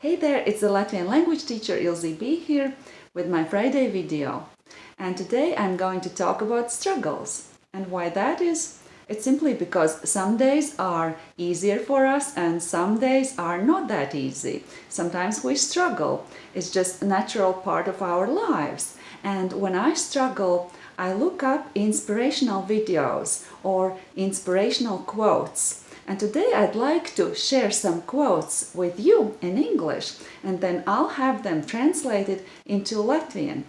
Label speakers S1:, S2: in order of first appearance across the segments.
S1: Hey there, it's the Latvian language teacher Ilze B here with my Friday video. And today I'm going to talk about struggles. And why that is? It's simply because some days are easier for us and some days are not that easy. Sometimes we struggle. It's just a natural part of our lives. And when I struggle, I look up inspirational videos or inspirational quotes and today I'd like to share some quotes with you in English and then I'll have them translated into Latvian.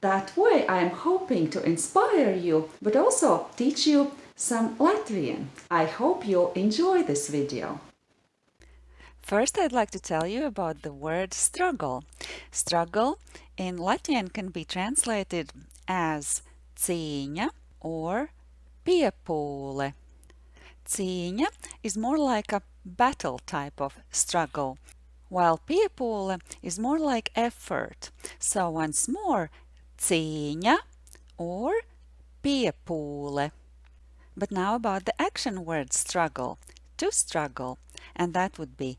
S1: That way I'm hoping to inspire you but also teach you some Latvian. I hope you'll enjoy this video.
S2: First, I'd like to tell you about the word struggle. Struggle in Latvian can be translated as cīņa or piepūle. Cīņa is more like a battle type of struggle, while piepūle is more like effort. So once more, cīņa or piepūle. But now about the action word struggle, to struggle, and that would be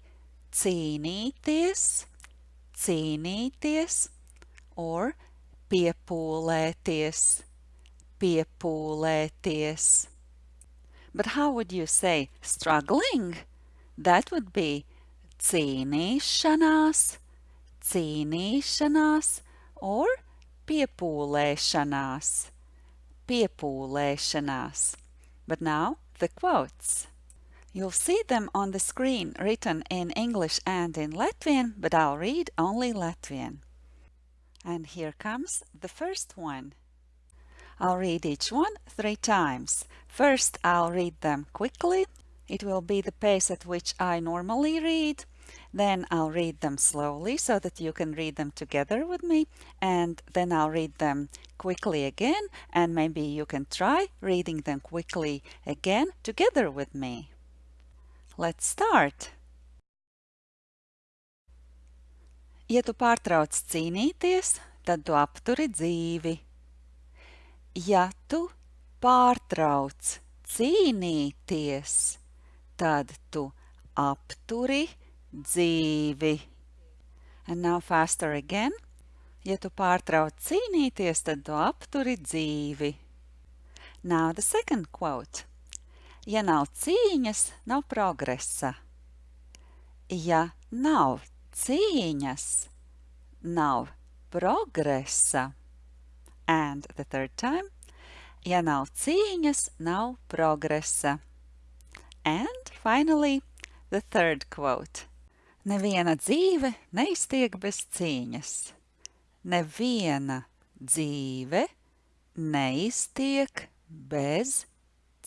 S2: cīnīties, cīnīties, or piepūlēties, piepūlēties. But how would you say struggling? That would be cīnīšanās, cīnīšanās or piepūlēšanās, piepūlēšanās. But now the quotes. You'll see them on the screen written in English and in Latvian, but I'll read only Latvian. And here comes the first one. I'll read each one three times. First, I'll read them quickly. It will be the pace at which I normally read. Then I'll read them slowly so that you can read them together with me. And then I'll read them quickly again and maybe you can try reading them quickly again together with me. Let's start! Ja tu pārtrauc cīnīties, tad tu apturi dzīvi. Ja tu pārtrauc cīnīties, tad tu apturi dzīvi. And now faster again. Ja tu pārtrauc cīnīties, tad tu apturi dzīvi. Now the second quote. Ja nav cīņas, nav progresa. Ja nav cīņas, nav progresa. And the third time, ja nav cīņas, nav progresa. And finally, the third quote. Neviena dzīve neiztiek bez cīņas. Neviena dzīve neiztiek bez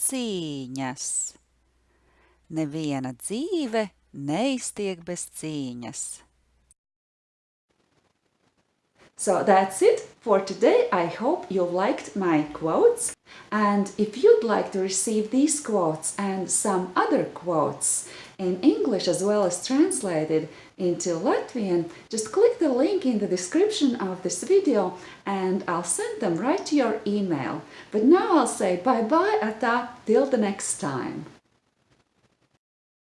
S2: cīņas. Neviena dzīve neiztiek bez cīņas.
S1: So that's it for today. I hope you liked my quotes. And if you'd like to receive these quotes and some other quotes in English as well as translated into Latvian, just click the link in the description of this video and I'll send them right to your email. But now I'll say bye-bye, ata, till the next time.